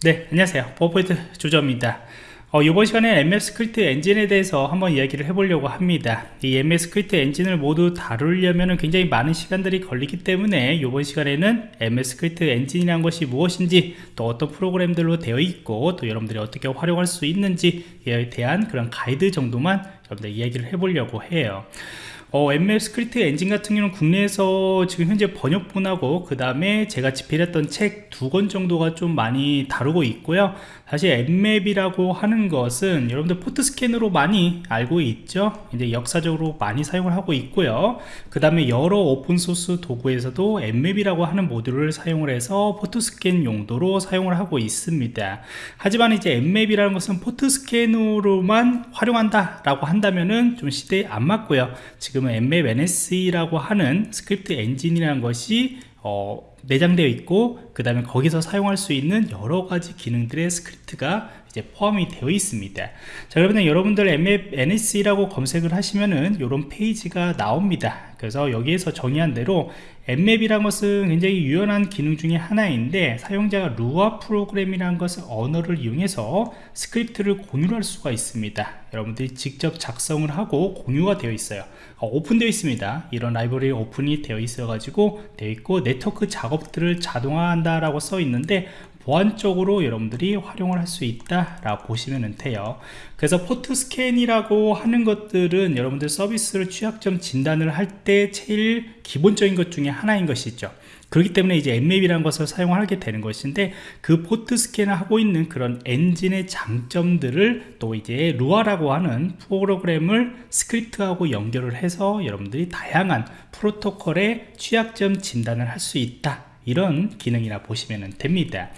네 안녕하세요. 버퍼포인트 조정원입니다. 어, 이번 시간에 NSE 스크립트 엔진에 대해서 한번 이야기를 해보려고 합니다. 이 NSE 스크립트 엔진을 모두 다루려면 굉장히 많은 시간들이 걸리기 때문에 이번 시간에는 NSE 스크립트 엔진이라는 것이 무엇인지 또 어떤 프로그램들로 되어 있고 또 여러분들이 어떻게 활용할 수 있는지에 대한 그런 가이드 정도만 여러분들 이야기를 해보려고 해요 어, NSE 스크립트 엔진 같은 경우는 국내에서 지금 현재 번역본하고 그 다음에 제가 집필했던 책 두 권 정도가 좀 많이 다루고 있고요. 사실 Nmap이라고 하는 것은 여러분들 port scan으로 많이 알고 있죠? 이제 역사적으로 많이 사용을 하고 있고요. 그 다음에 여러 open source 도구에서도 Nmap이라고 하는 모듈을 사용을 해서 port scan 용도로 사용을 하고 있습니다. 하지만 이제 Nmap이라는 것은 port scan으로만 활용한다 라고 한다면은 좀 시대에 안 맞고요. 지금 지금은 Nmap NSE라고 하는 스크립트 엔진이라는 것이 어, 내장되어 있고 그 다음에 거기서 사용할 수 있는 여러 가지 기능들의 스크립트가 이제 포함이 되어 있습니다. 자 그러면 여러분들 Nmap NSE라고 검색을 하시면은 이런 페이지가 나옵니다. 그래서 여기에서 정의한 대로 Nmap이란 것은 굉장히 유연한 기능 중에 하나인데 사용자가 Lua 프로그램이라는 것을 언어를 이용해서 스크립트를 공유할 수가 있습니다. 여러분들이 직접 작성을 하고 공유가 되어 있어요. 어, 오픈되어 있습니다. 이런 라이브러리 오픈이 되어 있어 가지고 되어 있고 네트워크 작업들을 자동화한다 라고 써 있는데 보안적으로 여러분들이 활용을 할 수 있다 라고 보시면 돼요. 그래서 port scan이라고 하는 것들은 여러분들 서비스를 취약점 진단을 할 때 제일 기본적인 것 중에 하나인 것이죠. 그렇기 때문에 이제 Nmap이라는 것을 사용하게 되는 것인데 그 port scan을 하고 있는 그런 엔진의 장점들을 또 이제 Lua라고 하는 프로그램을 스크립트하고 연결을 해서 여러분들이 다양한 프로토콜의 취약점 진단을 할 수 있다 이런 기능이라 보시면 됩니다.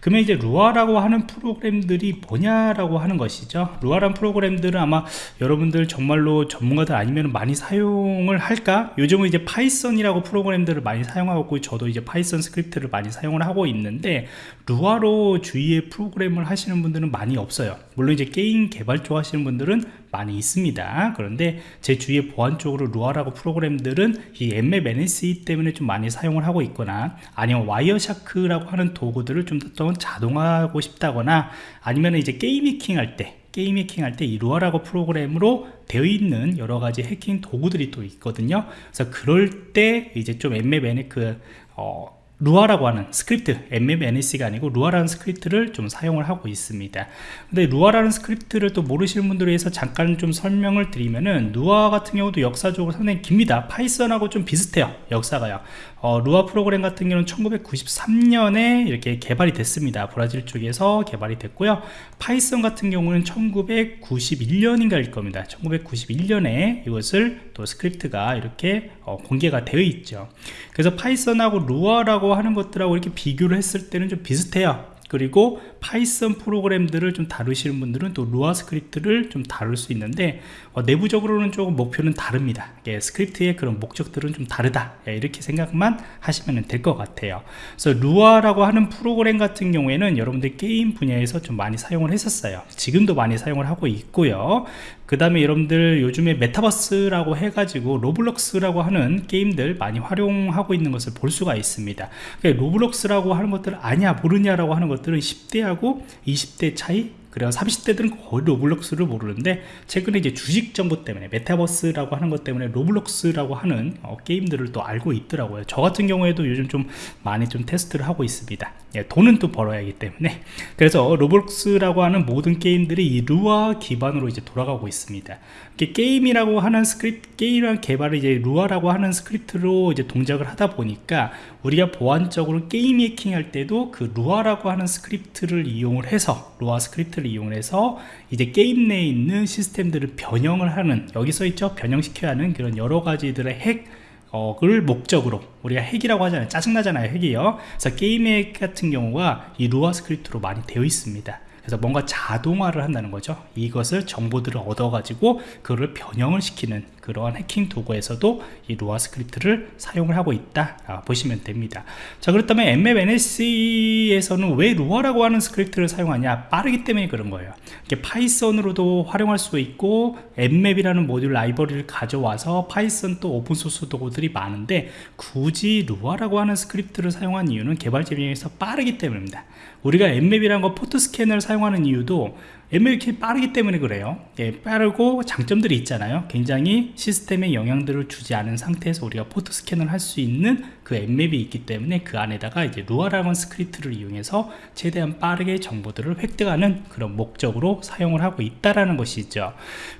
그러면 이제 Lua라고 하는 프로그램들이 뭐냐라고 하는 것이죠. Lua란 프로그램들은 아마 여러분들 정말로 전문가들 아니면 많이 사용을 할까? 요즘은 이제 Python이라고 프로그램들을 많이 사용하고 저도 이제 Python 스크립트를 많이 사용을 하고 있는데 Lua로 주위에 프로그램을 하시는 분들은 많이 없어요. 물론 이제 게임 개발 쪽 하시는 분들은 많이 있습니다. 그런데 제 주위에 보안 쪽으로 Lua라고 프로그램들은 이 Nmap NSE 때문에 좀 많이 사용을 하고 있거나 아니면 Wireshark라고 하는 도구들을 좀 더 자동화하고 싶다거나 아니면 이제 게임 해킹 할때 게임 해킹 할 때 이 Lua라고 프로그램으로 되어 있는 여러 가지 해킹 도구들이 또 있거든요. 그래서 그럴 때 이제 좀 Nmap 그 어, Lua라고 하는 스크립트 Nmap NSE가 아니고 Lua라는 스크립트를 좀 사용을 하고 있습니다. 근데 Lua라는 스크립트를 또 모르시는 분들을 위해서 잠깐 좀 설명을 드리면은 Lua 같은 경우도 역사적으로 상당히 깁니다. Python하고 좀 비슷해요 역사가요 어, Lua 프로그램 같은 경우는 1993년에 이렇게 개발이 됐습니다. 브라질 쪽에서 개발이 됐고요. Python 같은 경우는 1991년인가일 겁니다. 1991년에 이것을 또 스크립트가 이렇게 어, 공개가 되어 있죠. 그래서 Python하고 Lua라고 하는 것들하고 이렇게 비교를 했을 때는 좀 비슷해요 그리고 Python 프로그램들을 좀 다루시는 분들은 또 Lua 스크립트를 좀 다룰 수 있는데 어, 내부적으로는 조금 목표는 다릅니다. 예, 스크립트의 그런 목적들은 좀 다르다. 예, 이렇게 생각만 하시면 될 것 같아요. 그래서 Lua라고 하는 프로그램 같은 경우에는 여러분들 게임 분야에서 좀 많이 사용을 했었어요. 지금도 많이 사용을 하고 있고요 그 다음에 여러분들 요즘에 메타버스라고 해가지고 Roblox라고 하는 게임들 많이 활용하고 있는 것을 볼 수가 있습니다. 그러니까 Roblox라고 하는 것들을 아냐 모르냐라고 하는 것들은 10대하고 20대 차이 그래서 30대들은 거의 Roblox를 모르는데 최근에 이제 주식 정보 때문에 메타버스라고 하는 것 때문에 Roblox라고 하는 어, 게임들을 또 알고 있더라고요. 저 같은 경우에도 요즘 좀 많이 좀 테스트를 하고 있습니다. 예, 돈은 또 벌어야 하기 때문에. 그래서 Roblox라고 하는 모든 게임들이 이 Lua 기반으로 이제 돌아가고 있습니다. 게임이라고 하는 스크립트 게임이란 개발을 이제 Lua라고 하는 스크립트로 이제 동작을 하다 보니까 우리가 보안적으로 게임 해킹 할 때도 그 Lua라고 하는 스크립트를 이용을 해서 Lua 스크립트를 기술을 이용해서 이제 게임 내에 있는 시스템들을 변형을 하는 여기 서 있죠? 변형시켜야 하는 그런 여러 가지들의 핵 어,을 목적으로 우리가 핵이라고 하잖아요. 짜증나잖아요. 핵이요. 그래서 게임 핵 같은 경우가 이 Lua 스크립트로 많이 되어 있습니다. 그래서 뭔가 자동화를 한다는 거죠. 이것을 정보들을 얻어 가지고 그거를 변형을 시키는 그러한 해킹 도구에서도 이 Lua 스크립트를 사용을 하고 있다 보시면 됩니다. 자 그렇다면 Nmap NSE에서는 왜 Lua라고 하는 스크립트를 사용하냐? 빠르기 때문에 그런 거예요. 이게 Python으로도 활용할 수 있고 Nmap이라는 모듈 라이브러리를 가져와서 Python 또 open source 도구들이 많은데 굳이 Lua라고 하는 스크립트를 사용한 이유는 개발자 입장에서 빠르기 때문입니다. 우리가 Nmap이라는 거 포트 스캐너를 사용하는 이유도 Nmap이 빠르기 때문에 그래요. 예, 빠르고 장점들이 있잖아요. 굉장히 시스템에 영향들을 주지 않은 상태에서 우리가 포트 스캔을 할 수 있는 그 Nmap이 있기 때문에 그 안에다가 이제 Lua라는 스크립트를 이용해서 최대한 빠르게 정보들을 획득하는 그런 목적으로 사용을 하고 있다라는 것이죠.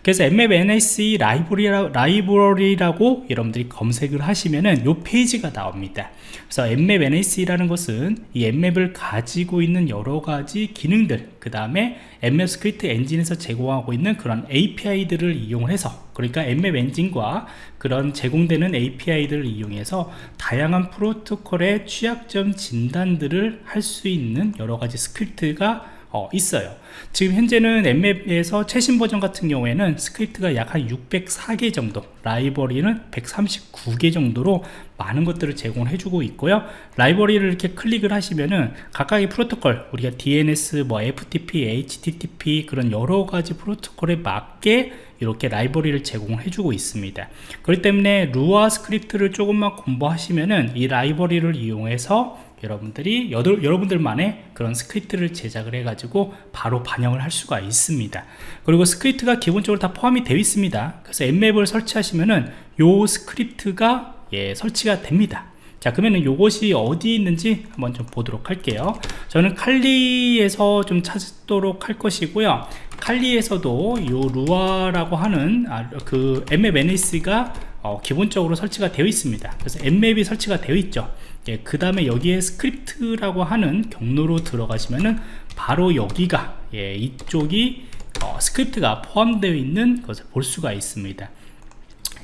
그래서 Nmap NSE 라이브러리라, 라이브러리라고 여러분들이 검색을 하시면은 요 페이지가 나옵니다. 그래서 Nmap NSE라는 것은 이 Nmap을 가지고 있는 여러 가지 기능들 그 다음에 Nmap 스크립트 엔진에서 제공하고 있는 그런 API들을 이용해서 그러니까 Nmap 엔진과 그런 제공되는 API들을 이용해서 다양한 프로토콜의 취약점 진단들을 할 수 있는 여러 가지 스크립트가 어, 있어요. 지금 현재는 Nmap에서 최신 버전 같은 경우에는 스크립트가 약 한 604개 정도 라이브러리는 139개 정도로 많은 것들을 제공을 해주고 있고요. 라이브러리를 이렇게 클릭을 하시면은 각각의 프로토콜 우리가 DNS, 뭐 FTP, HTTP 그런 여러 가지 프로토콜에 맞게 이렇게 라이브러리를 제공을 해주고 있습니다. 그렇기 때문에 Lua 스크립트를 조금만 공부하시면은 이 라이브러리를 이용해서 여러분들이 여덟, 여러분들만의 그런 스크립트를 제작을 해 가지고 바로 반영을 할 수가 있습니다. 그리고 스크립트가 기본적으로 다 포함이 되어 있습니다. 그래서 Nmap을 설치하시면은 요 스크립트가 예, 설치가 됩니다. 자 그러면은 요것이 어디 있는지 한번 좀 보도록 할게요. 저는 칼리에서 좀 찾도록 할 것이고요 칼리에서도 요 루아라고 하는 아, 그 MMNS가 어, 기본적으로 설치가 되어 있습니다. 그래서 Nmap이 설치가 되어 있죠. 예, 그 다음에 여기에 스크립트라고 하는 경로로 들어가시면은 바로 여기가 예, 이쪽이 어, 스크립트가 포함되어 있는 것을 볼 수가 있습니다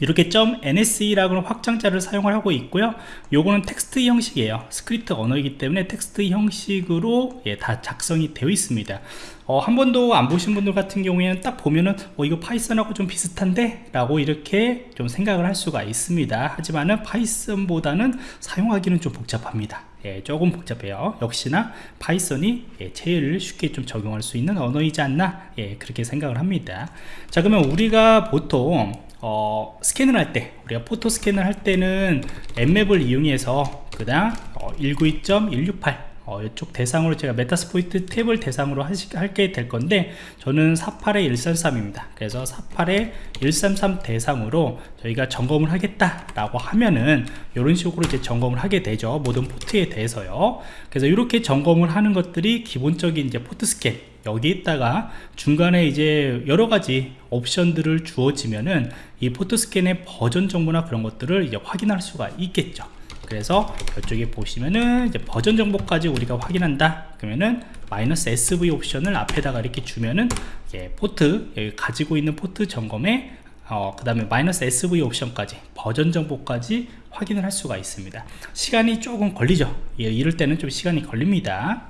이렇게 .nse라고 하는 확장자를 사용을 하고 있고요. 요거는 텍스트 형식이에요. 스크립트 언어이기 때문에 텍스트 형식으로 예, 다 작성이 되어 있습니다. 어, 한 번도 안 보신 분들 같은 경우에는 딱 보면은 어, 이거 Python하고 좀 비슷한데? 라고 이렇게 좀 생각을 할 수가 있습니다. 하지만은 Python보다는 사용하기는 좀 복잡합니다. 예, 조금 복잡해요. 역시나 Python이 예, 제일 쉽게 좀 적용할 수 있는 언어이지 않나? 예, 그렇게 생각을 합니다. 자 그러면 우리가 보통 어, 스캔을 할 때 우리가 포트 스캔을 할 때는 Nmap을 이용해서 그냥 어, 192.168 어, 이쪽 대상으로 제가 Metasploitable을 대상으로 할게 될 건데 저는 48에 133입니다. 그래서 48에 133 대상으로 저희가 점검을 하겠다 라고 하면은 이런 식으로 이제 점검을 하게 되죠. 모든 포트에 대해서요. 그래서 이렇게 점검을 하는 것들이 기본적인 이제 포트 스캔 여기 있다가 중간에 이제 여러가지 옵션들을 주어지면은 이 포트 스캔의 버전 정보나 그런 것들을 이제 확인할 수가 있겠죠. 그래서 이쪽에 보시면은 이제 버전 정보까지 우리가 확인한다. 그러면은 마이너스 SV 옵션을 앞에다가 이렇게 주면은 예, 포트 여기 가지고 있는 포트 점검에 어, 그 다음에 마이너스 SV 옵션까지 버전 정보까지 확인을 할 수가 있습니다. 시간이 조금 걸리죠. 예, 이럴 때는 좀 시간이 걸립니다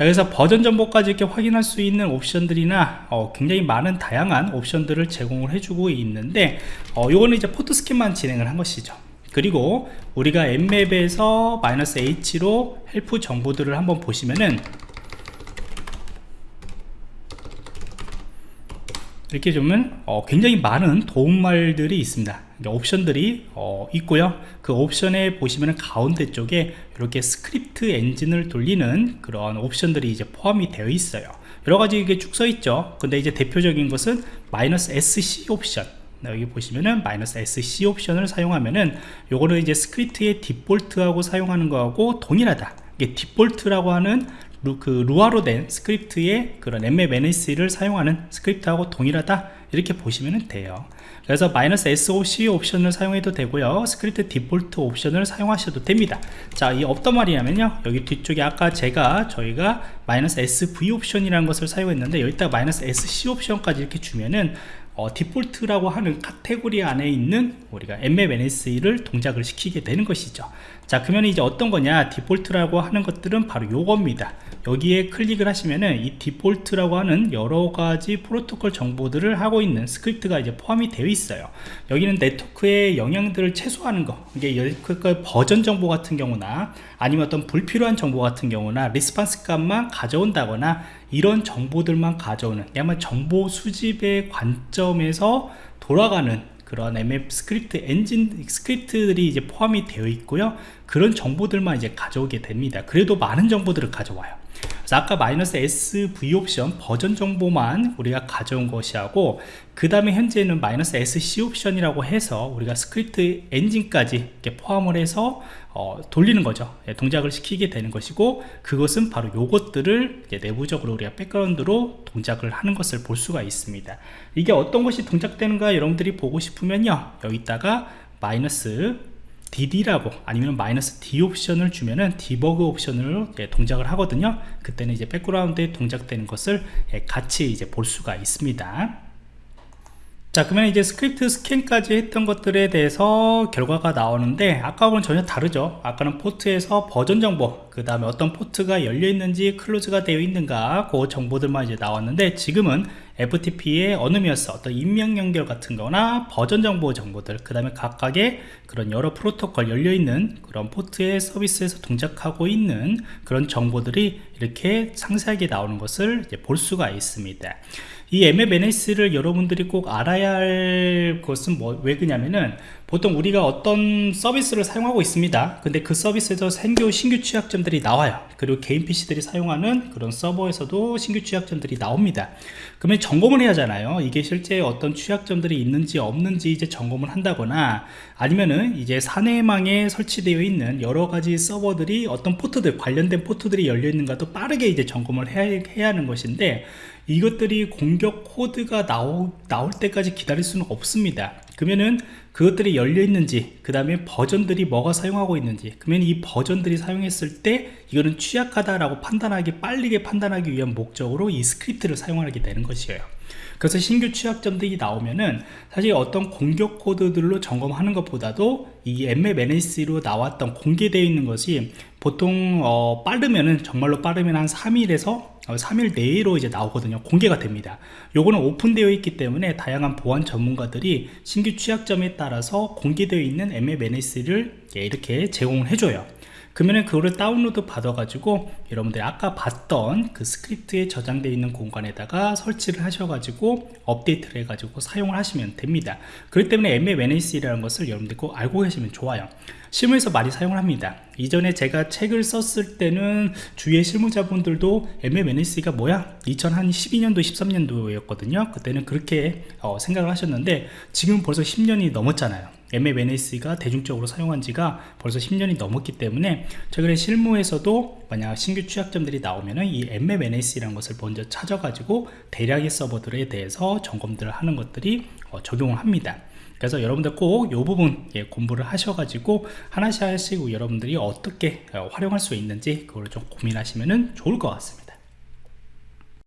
자 그래서 버전 정보까지 이렇게 확인할 수 있는 옵션들이나 어, 굉장히 많은 다양한 옵션들을 제공을 해주고 있는데 어, 요거는 이제 포트 스캔만 진행을 한 것이죠. 그리고 우리가 Nmap에서 마이너스 H로 help 정보들을 한번 보시면은 이렇게 보면 어, 굉장히 많은 도움말들이 있습니다 옵션들이 어, 있고요. 그 옵션에 보시면 가운데 쪽에 이렇게 스크립트 엔진을 돌리는 그런 옵션들이 이제 포함이 되어 있어요. 여러가지 이게 쭉 써 있죠. 근데 이제 대표적인 것은 마이너스 SC 옵션. 여기 보시면은 마이너스 SC 옵션을 사용하면은 요거는 이제 스크립트의 디폴트하고 사용하는 거하고 동일하다. 이게 디폴트라고 하는 루, 그 Lua로 된 스크립트의 그런 Nmap NSE를 사용하는 스크립트하고 동일하다. 이렇게 보시면 돼요. 그래서 마이너스 SC 옵션을 사용해도 되고요. 스크립트 디폴트 옵션을 사용하셔도 됩니다. 자 이 어떤 말이냐면요. 여기 뒤쪽에 아까 제가 저희가 마이너스 SV 옵션이라는 것을 사용했는데 여기다 마이너스 SC 옵션까지 이렇게 주면은 어, 디폴트라고 하는 카테고리 안에 있는 우리가 Nmap NSE를 동작을 시키게 되는 것이죠. 자 그러면 이제 어떤 거냐? 디폴트라고 하는 것들은 바로 요겁니다. 여기에 클릭을 하시면은 이 디폴트라고 하는 여러 가지 프로토콜 정보들을 하고 있는 스크립트가 이제 포함이 되어 있어요. 여기는 네트워크의 영향들을 최소화하는 거. 이게 그 버전 정보 같은 경우나 아니면 어떤 불필요한 정보 같은 경우나 response 값만 가져온다거나 이런 정보들만 가져오는 야마 정보 수집의 관점에서 돌아가는 그런 Nmap 스크립트 엔진 스크립트들이 이제 포함이 되어 있고요. 그런 정보들만 이제 가져오게 됩니다. 그래도 많은 정보들을 가져와요. 그래서 아까 마이너스 SV 옵션 버전 정보만 우리가 가져온 것이 하고 그 다음에 현재는 마이너스 SC 옵션이라고 해서 우리가 스크립트 엔진까지 포함을 해서 어, 돌리는 거죠. 예, 동작을 시키게 되는 것이고 그것은 바로 요것들을 내부적으로 우리가 백그라운드로 동작을 하는 것을 볼 수가 있습니다. 이게 어떤 것이 동작되는가 여러분들이 보고 싶으면요. 여기다가 마이너스 dd라고 아니면 마이너스 d 옵션을 주면은 디버그 옵션으로 동작을 하거든요. 그때는 이제 백그라운드에 동작되는 것을 예, 같이 이제 볼 수가 있습니다 자 그러면 이제 스크립트 스캔까지 했던 것들에 대해서 결과가 나오는데 아까하고는 전혀 다르죠. 아까는 포트에서 버전 정보 그 다음에 어떤 포트가 열려 있는지 close가 되어 있는가 그 정보들만 이제 나왔는데 지금은 FTP의 anonymous 어떤 익명 연결 같은 거나 버전 정보 정보들 그 다음에 각각의 그런 여러 프로토콜 열려 있는 그런 포트의 서비스에서 동작하고 있는 그런 정보들이 이렇게 상세하게 나오는 것을 볼 수가 있습니다. 이 MMNS를 여러분들이 꼭 알아야 할 것은 뭐, 왜 그냐면은 보통 우리가 어떤 서비스를 사용하고 있습니다. 근데 그 서비스에서 생겨 신규 취약점들이 나와요. 그리고 개인 PC들이 사용하는 그런 서버에서도 신규 취약점들이 나옵니다. 그러면 점검을 해야 하잖아요. 이게 실제 어떤 취약점들이 있는지 없는지 이제 점검을 한다거나 아니면은 이제 사내망에 설치되어 있는 여러 가지 서버들이 어떤 포트들 관련된 포트들이 열려 있는가도 빠르게 이제 점검을 해야, 해야 하는 것인데 이것들이 공격 코드가 나오, 나올 때까지 기다릴 수는 없습니다 그러면은 그것들이 열려 있는지 그 다음에 버전들이 뭐가 사용하고 있는지 그러면 이 버전들이 사용했을 때 이거는 취약하다라고 판단하기 빠르게 판단하기 위한 목적으로 이 스크립트를 사용하게 되는 것이에요. 그래서 신규 취약점들이 나오면은 사실 어떤 공격 코드들로 점검하는 것보다도 이 MMNS로 나왔던 공개되어 있는 것이 보통 어, 빠르면은 정말로 빠르면 한 3일에서 3일 내로 이제 나오거든요. 공개가 됩니다. 요거는 오픈되어 있기 때문에 다양한 보안 전문가들이 신규 취약점에 따라서 공개되어 있는 MMNS를 이렇게 제공을 해줘요 그러면 그거를 다운로드 받아 가지고 여러분들이 아까 봤던 그 스크립트에 저장되어 있는 공간에다가 설치를 하셔 가지고 업데이트를 해 가지고 사용을 하시면 됩니다. 그렇기 때문에 MMNAC라는 것을 여러분들 꼭 알고 계시면 좋아요. 실무에서 많이 사용을 합니다. 이전에 제가 책을 썼을 때는 주위의 실무자분들도 MMNAC가 뭐야? 2012년도 13년도였거든요. 그때는 그렇게 어, 생각을 하셨는데 지금 벌써 10년이 넘었잖아요 MMNS가 대중적으로 사용한 지가 벌써 10년이 넘었기 때문에 최근에 실무에서도 만약 신규 취약점들이 나오면은 이 MMNS라는 것을 먼저 찾아가지고 대량의 서버들에 대해서 점검들을 하는 것들이 어, 적용을 합니다. 그래서 여러분들 꼭 이 부분 예, 공부를 하셔가지고 하나씩 하나씩 여러분들이 어떻게 어, 활용할 수 있는지 그걸 좀 고민하시면 좋을 것 같습니다.